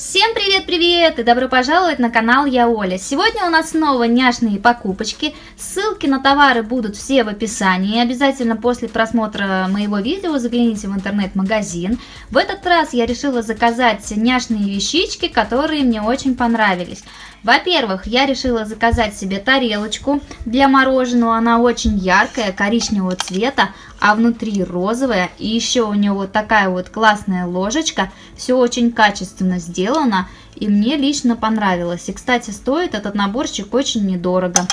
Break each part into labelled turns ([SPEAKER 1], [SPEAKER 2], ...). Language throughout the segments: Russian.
[SPEAKER 1] Всем привет-привет и добро пожаловать на канал Я Оля. Сегодня у нас снова няшные покупочки. Ссылки на товары будут все в описании. Обязательно после просмотра моего видео загляните в интернет-магазин. В этот раз я решила заказать няшные вещички, которые мне очень понравились. Во-первых, я решила заказать себе тарелочку для мороженого. Она очень яркая, коричневого цвета, а внутри розовая. И еще у нее вот такая вот классная ложечка. Все очень качественно сделано. И мне лично понравилось. И, кстати, стоит этот наборчик очень недорого.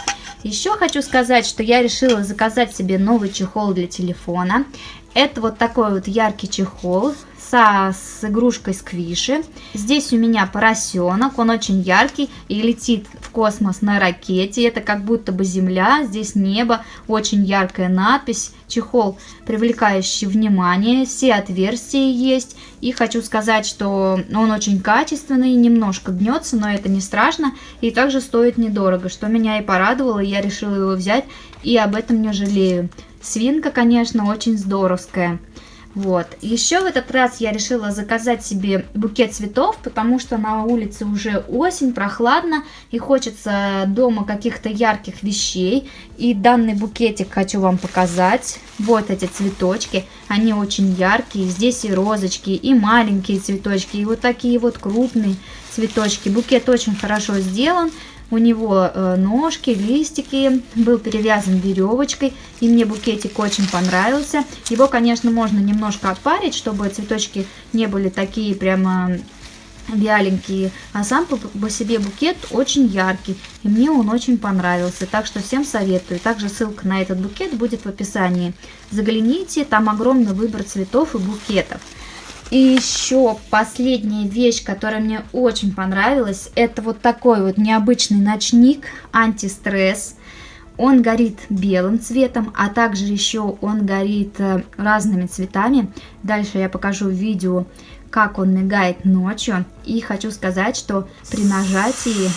[SPEAKER 1] Еще хочу сказать, что я решила заказать себе новый чехол для телефона. Это вот такой вот яркий чехол со, с игрушкой сквиши. Здесь у меня поросенок, он очень яркий и летит космос на ракете. Это как будто бы Земля, здесь небо, очень яркая надпись. Чехол, привлекающий внимание, все отверстия есть. И хочу сказать, что он очень качественный, немножко гнется, но это не страшно. И также стоит недорого, что меня и порадовало, я решила его взять и об этом не жалею. Свинка, конечно, очень здоровская. Вот. Еще в этот раз я решила заказать себе букет цветов, потому что на улице уже осень, прохладно, и хочется дома каких-то ярких вещей. И данный букетик хочу вам показать. Вот эти цветочки, они очень яркие. Здесь и розочки, и маленькие цветочки, и вот такие вот крупные цветочки. Букет очень хорошо сделан. У него э, ножки, листики, был перевязан веревочкой, и мне букетик очень понравился. Его, конечно, можно немножко отпарить, чтобы цветочки не были такие прямо вяленькие, а сам по, по себе букет очень яркий, и мне он очень понравился, так что всем советую. Также ссылка на этот букет будет в описании. Загляните, там огромный выбор цветов и букетов. И еще последняя вещь, которая мне очень понравилась, это вот такой вот необычный ночник антистресс. Он горит белым цветом, а также еще он горит э, разными цветами. Дальше я покажу видео, как он мигает ночью. И хочу сказать, что при нажатии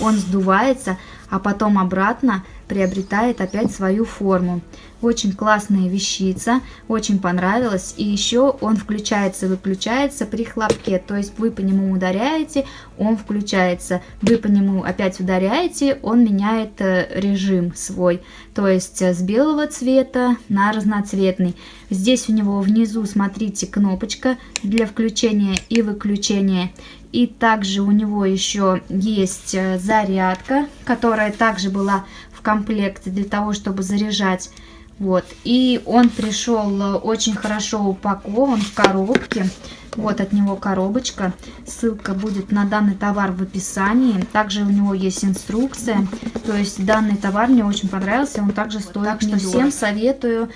[SPEAKER 1] он сдувается, а потом обратно приобретает опять свою форму. Очень классная вещица, очень понравилась. И еще он включается выключается при хлопке. То есть вы по нему ударяете, он включается. Вы по нему опять ударяете, он меняет э, режим свой. То есть э, с белого цвета на разноцветный. Здесь у него внизу, смотрите, кнопочка для включения и выключения. И также у него еще есть э, зарядка, которая также была комплекте для того, чтобы заряжать. Вот. И он пришел э, очень хорошо упакован в коробке. Вот от него коробочка. Ссылка будет на данный товар в описании. Также у него есть инструкция. То есть данный товар мне очень понравился. Он также стоит. Так что всем советую